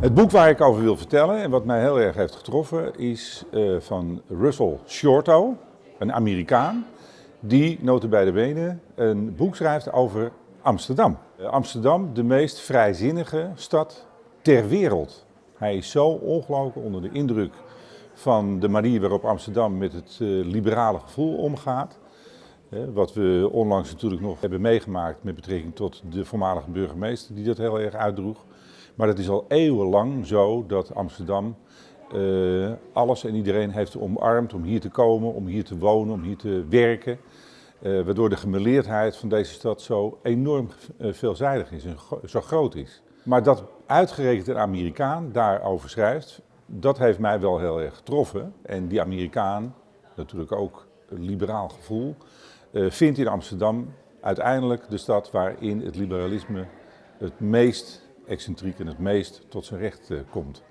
Het boek waar ik over wil vertellen en wat mij heel erg heeft getroffen is uh, van Russell Shorto, een Amerikaan, die notabene bene een boek schrijft over Amsterdam. Uh, Amsterdam, de meest vrijzinnige stad ter wereld. Hij is zo ongelooflijk onder de indruk van de manier waarop Amsterdam met het uh, liberale gevoel omgaat. Wat we onlangs natuurlijk nog hebben meegemaakt met betrekking tot de voormalige burgemeester die dat heel erg uitdroeg. Maar het is al eeuwenlang zo dat Amsterdam uh, alles en iedereen heeft omarmd om hier te komen, om hier te wonen, om hier te werken. Uh, waardoor de gemeleerdheid van deze stad zo enorm uh, veelzijdig is en zo groot is. Maar dat uitgerekend een Amerikaan daarover schrijft, dat heeft mij wel heel erg getroffen. En die Amerikaan, natuurlijk ook liberaal gevoel, vindt in Amsterdam uiteindelijk de stad waarin het liberalisme het meest excentriek en het meest tot zijn recht komt.